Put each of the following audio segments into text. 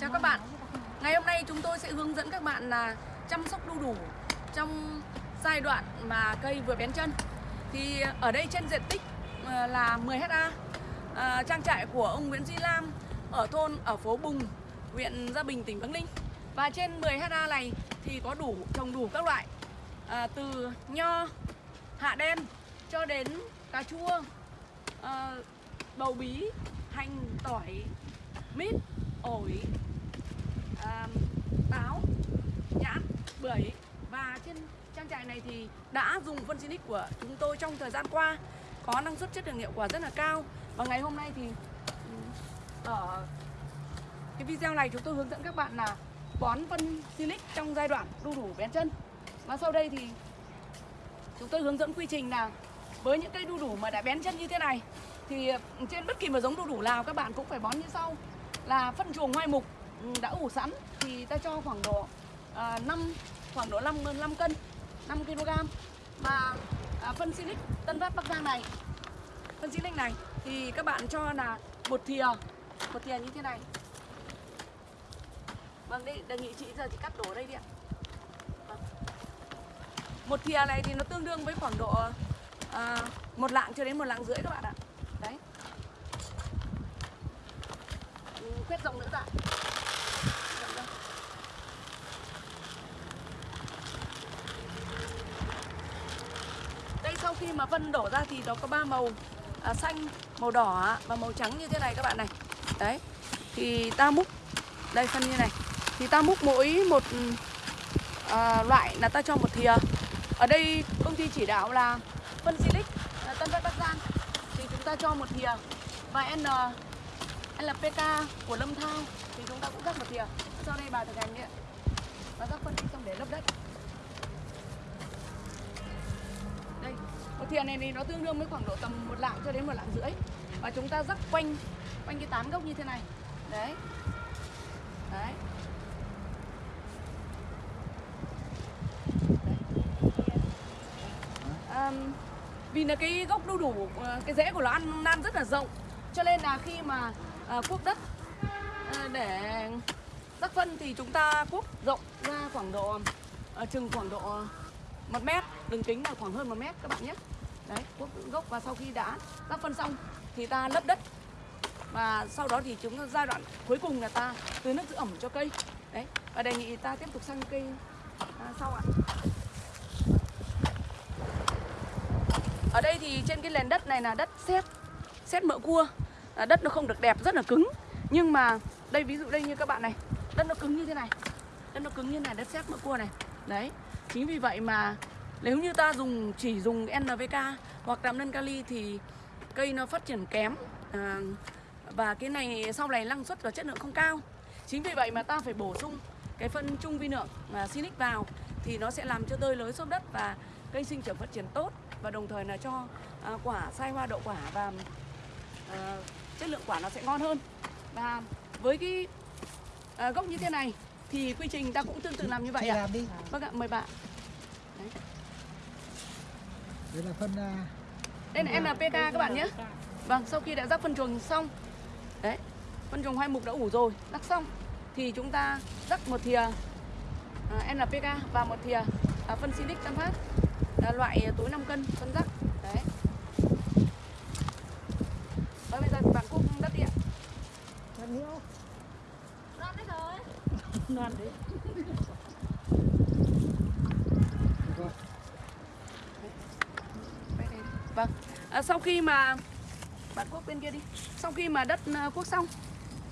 Chào các bạn. Ngày hôm nay chúng tôi sẽ hướng dẫn các bạn là chăm sóc đu đủ trong giai đoạn mà cây vừa bén chân. Thì ở đây trên diện tích ờ, là 10 ha à, Trang trại của ông Nguyễn Duy Lam ở thôn ở phố Bùng, huyện Gia Bình, tỉnh Bắc Ninh. Và trên 10 ha này thì có đủ trồng đủ các loại à, Từ nho, hạ đen cho đến cà chua, à, bầu bí, hành, tỏi, mít, ổi, à, táo, nhãn, bưởi. Và trên trang trại này thì đã dùng phân xinic của chúng tôi trong thời gian qua. Có năng suất chất lượng hiệu quả rất là cao. Và ngày hôm nay thì ở cái video này chúng tôi hướng dẫn các bạn là bón phân Silic trong giai đoạn đu đủ bén chân. Và sau đây thì chúng tôi hướng dẫn quy trình là với những cây đu đủ mà đã bén chân như thế này thì trên bất kỳ một giống đu đủ nào các bạn cũng phải bón như sau là phân chuồng hoai mục ừ, đã ủ sẵn thì ta cho khoảng độ à, 5 khoảng độ 5 5 cân 5 kg và à, phân silic Tân Phát Bắc Giang này phân silic này thì các bạn cho là một thìa một thìa như thế này. Vâng đây đề nghị chị giờ chị cắt đổ đây đi ạ. Vâng. một thìa này thì nó tương đương với khoảng độ à, một lạng cho đến một lạng rưỡi các bạn ạ đấy Ừ, khuyết rộng nữa dạ đây sau khi mà phân đổ ra thì nó có ba màu à, xanh màu đỏ và màu trắng như thế này các bạn này. Đấy thì ta múc đây phân như này. Thì ta múc mỗi một à, loại là ta cho một thìa. Ở đây công ty chỉ đạo là phân silic Tân Phát Bắc Giang. Thì chúng ta cho một thìa. Và N LPK của Lâm Thao? Thì chúng ta cũng rắc một thìa. Sau đây bà thực hành đi ạ và rắc phân đi xong để lấp đất. Đây một thìa này thì nó tương đương với khoảng độ tầm một lạng cho đến một lạng rưỡi. Và chúng ta rắc quanh quanh cái tán gốc như thế này. Đấy. Đấy. À, vì là cái gốc đu đủ ờ, cái rễ của nó ăn nan rất là rộng cho nên là khi mà à, cuốc đất à, để rắc phân thì chúng ta cuốc rộng ra khoảng độ à, chừng khoảng độ một mét đường kính là khoảng hơn một mét các bạn nhé. Đấy cuốc gốc và sau khi đã rắc phân xong thì ta lấp đất và sau đó thì chúng ta giai đoạn cuối cùng là ta tưới nước giữ ẩm cho cây. Đấy và đề nghị ta tiếp tục sang cây à, sau ạ. Ở đây thì trên cái nền đất này là đất sét sét mỡ cua à, đất nó không được đẹp rất là cứng. Nhưng mà đây ví dụ đây như các bạn này đất nó cứng như thế này. Đất nó cứng như này đất sét mỡ cua này. Đấy chính vì vậy mà nếu như ta dùng chỉ dùng NPK hoặc đạm nân kali thì cây nó phát triển kém. À, và cái này sau này năng suất và chất lượng không cao. Chính vì vậy mà ta phải bổ sung cái phân trung vi lượng mà Sinic vào thì nó sẽ làm cho tơi lới xốp đất và cây sinh trưởng phát triển tốt và đồng thời là cho à, quả sai hoa đậu quả và à, chất lượng quả nó sẽ ngon hơn. Và với cái à, gốc như thế này thì quy trình ta cũng tương tự làm như vậy Thầy ạ. làm đi. Vâng ạ mời bạn. Đây là phân à, đây là NPK các bạn nhé. Vâng sau khi đã rắc phân chuồng xong đấy phân chuồng hai mục đã ủ rồi rắc xong thì chúng ta rắc một thìa à, NPK và một thìa à, phân Sinic Tân Phát à, loại túi 5 cân phân rắc đấy Và bây giờ bạn cuốc đất đi ạ phân nhiêu? Non đấy rồi. Non đấy. Vâng. À, sau khi mà bạn cuốc bên kia đi. Sau khi mà đất à, cuốc xong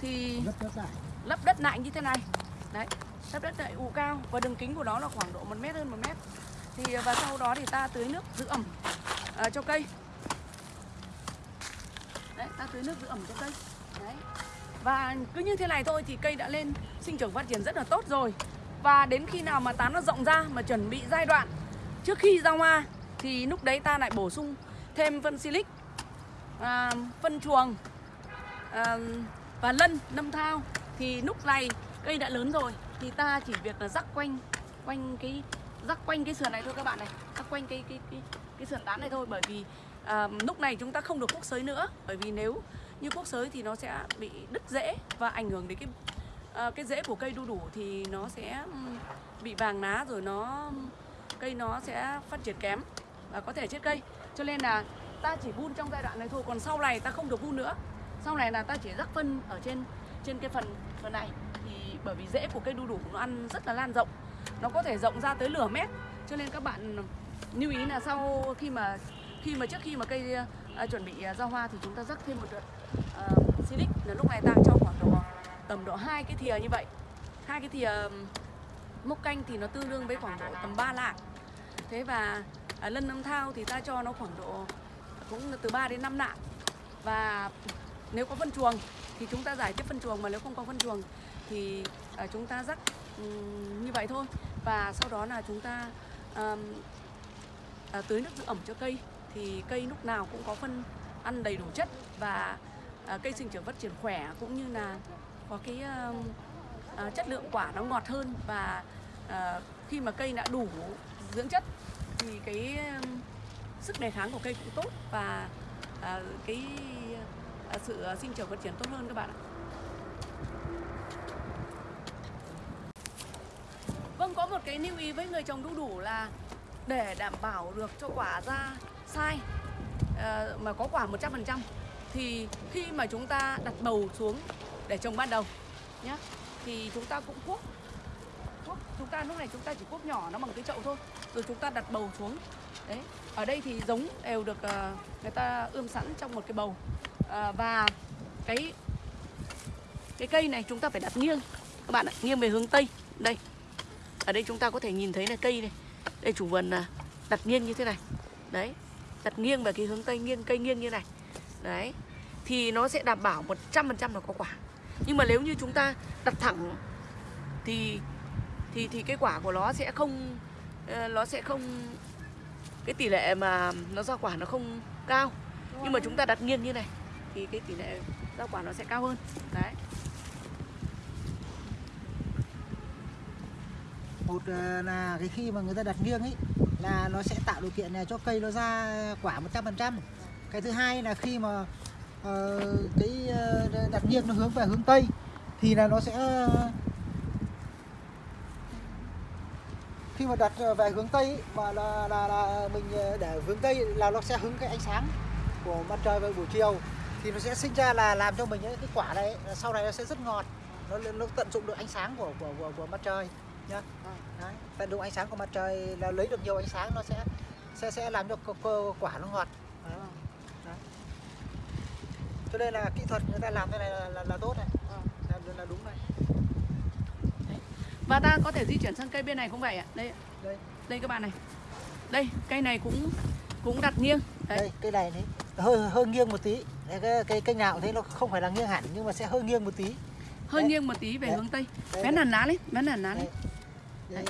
thì lấp đất lại. như thế này. Đấy lấp đất lại ủ cao và đường kính của nó là khoảng độ một mét hơn một mét. Thì và sau đó thì ta tưới nước giữ ẩm à, cho cây đấy ta tưới nước giữ ẩm cho cây. Đấy. Và cứ như thế này thôi thì cây đã lên sinh trưởng phát triển rất là tốt rồi. Và đến khi nào mà tán nó rộng ra mà chuẩn bị giai đoạn trước khi ra hoa thì lúc đấy ta lại bổ sung thêm phân silic à, phân chuồng à, và lân lâm thao. Thì lúc này cây đã lớn rồi thì ta chỉ việc là rắc quanh quanh cái rắc quanh cái sườn này thôi các bạn này. Rắc quanh cái cái cái cái sườn tán này thôi bởi vì à, lúc này chúng ta không được cuốc sới nữa bởi vì nếu như cuốc sới thì nó sẽ bị đứt rễ và ảnh hưởng đến cái à, cái rễ của cây đu đủ thì nó sẽ bị vàng lá rồi nó cây nó sẽ phát triển kém và có thể chết cây. Cho nên là ta chỉ vun trong giai đoạn này thôi còn sau này ta không được vun nữa. Sau này là ta chỉ rắc phân ở trên trên cái phần phần này. Thì bởi vì rễ của cây đu đủ nó ăn rất là lan rộng nó có thể rộng ra tới nửa mét. Cho nên các bạn lưu ý là sau khi mà khi mà trước khi mà cây à, chuẩn bị à, ra hoa thì chúng ta rắc thêm một đợt à, silic. Là lúc này ta cho khoảng độ tầm độ hai cái thìa như vậy. Hai cái thìa mốc canh thì nó tương đương với khoảng độ tầm 3 lạng. Thế và à, lân âm thao thì ta cho nó khoảng độ cũng từ 3 đến 5 lạng. Và nếu có phân chuồng thì chúng ta giải tiếp phân chuồng mà nếu không có phân chuồng thì à, chúng ta rắc um, như vậy thôi. Và sau đó là chúng ta um, à, tưới nước giữ ẩm cho cây thì cây lúc nào cũng có phân ăn đầy đủ chất và à, cây sinh trưởng phát triển khỏe cũng như là có cái à, à, chất lượng quả nó ngọt hơn và à, khi mà cây đã đủ dưỡng chất thì cái à, sức đề kháng của cây cũng tốt và à, cái à, sự sinh trưởng phát triển tốt hơn các bạn ạ. Vâng, có một cái lưu ý với người trồng đu đủ là để đảm bảo được cho quả ra sai. Ờ, mà có quả 100% thì khi mà chúng ta đặt bầu xuống để trồng ban đầu nhé thì chúng ta cũng cuốc. Cuốc, chúng ta, lúc này chúng ta chỉ cuốc nhỏ nó bằng cái chậu thôi, rồi chúng ta đặt bầu xuống. Đấy, ở đây thì giống đều được ờ, người ta ươm sẵn trong một cái bầu. Ờ, và cái cái cây này chúng ta phải đặt nghiêng. Các bạn ạ, nghiêng về hướng tây. Đây, ở đây chúng ta có thể nhìn thấy là cây này. Đây, chủ vườn à, đặt nghiêng như thế này. Đấy đặt nghiêng về cái hướng tây nghiêng, cây nghiêng như này. Đấy, thì nó sẽ đảm bảo 100% là có quả. Nhưng mà nếu như chúng ta đặt thẳng thì thì thì cái quả của nó sẽ không ờ, nó sẽ không, cái tỷ lệ mà nó ra quả nó không cao. Nhưng mà chúng ta đặt nghiêng như này thì cái tỷ lệ ra quả nó sẽ cao hơn. Đấy. Một ờ, là cái khi mà người ta đặt nghiêng ấy là nó sẽ tạo điều kiện này cho cây nó ra quả 100% cái thứ hai là khi mà uh, cái đặt nghiêng nó hướng về hướng tây thì là nó sẽ khi mà đặt về hướng tây mà là, là, là mình để hướng tây là nó sẽ hứng cái ánh sáng của mặt trời vào buổi chiều thì nó sẽ sinh ra là làm cho mình ấy, cái quả này sau này nó sẽ rất ngọt. Nó nó tận dụng được ánh sáng của của của, của mặt trời nhá. Đấy, tận dụng ánh sáng của mặt trời là lấy được nhiều ánh sáng nó sẽ sẽ sẽ làm cho co- quả nó ngọt. Đấy. Đấy. cho nên là kỹ thuật người ta làm cái này là, là, là tốt này. Làm là đúng này. Và ta có thể di chuyển sang cây bên này cũng vậy ạ? Đây đây. Đây các bạn này. Đây cây này cũng cũng đặt nghiêng. Đấy. Đây cây này đấy. Hơi hơi nghiêng một tí. Đấy, cái cây cây nào thế nó không phải là nghiêng hẳn nhưng mà sẽ hơi nghiêng một tí. Hơi Đấy. nghiêng một tí về Đấy. hướng tây. Đây. hẳn lá lên vén hẳn lá lên Đấy.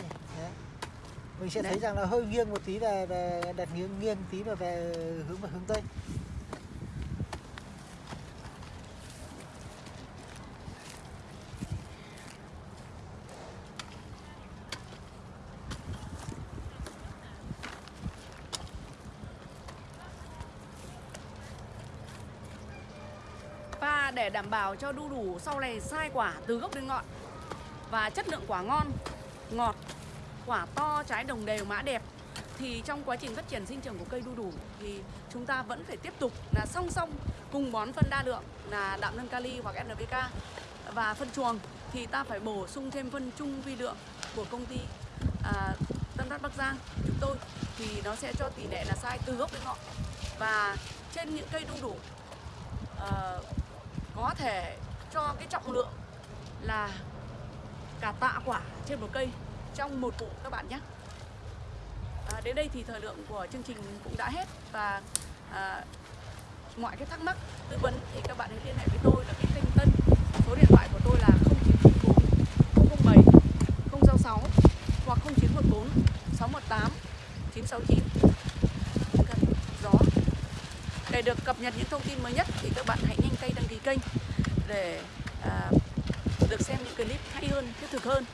mình sẽ Đấy. thấy rằng là hơi nghiêng một tí về về đặt nghiêng nghiêng tí và về hướng về hướng tây và để đảm bảo cho đu đủ sau này sai quả từ gốc đến ngọn và chất lượng quả ngon ngọt quả to trái đồng đều mã đẹp. Thì trong quá trình phát triển sinh trưởng của cây đu đủ thì chúng ta vẫn phải tiếp tục là song song cùng bón phân đa lượng là đạm nâng kali hoặc NPK và phân chuồng. Thì ta phải bổ sung thêm phân chung vi lượng của công ty à, Tân Phát Bắc Giang chúng tôi. Thì nó sẽ cho tỷ lệ là sai từ gốc đến ngọn. Và trên những cây đu đủ à, có thể cho cái trọng lượng là cả tạ quả trên một cây trong một vụ các bạn nhé. À, đến đây thì thời lượng của chương trình cũng đã hết và à, mọi cái thắc mắc tư vấn thì các bạn hãy liên hệ với tôi là cái kênh tân. Số điện thoại của tôi là 0904 007 066 hoặc 0914 618 969 Cần gió để được cập nhật những thông tin mới nhất thì các bạn hãy nhanh tay đăng ký kênh để à, được xem những clip hay hơn, thiết thực hơn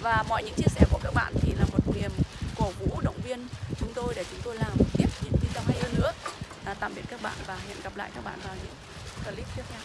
và mọi những chia sẻ của các bạn thì là một niềm cổ vũ động viên chúng tôi để chúng tôi làm tiếp những video hay hơn nữa. À, tạm biệt các bạn và hẹn gặp lại các bạn vào những clip tiếp theo.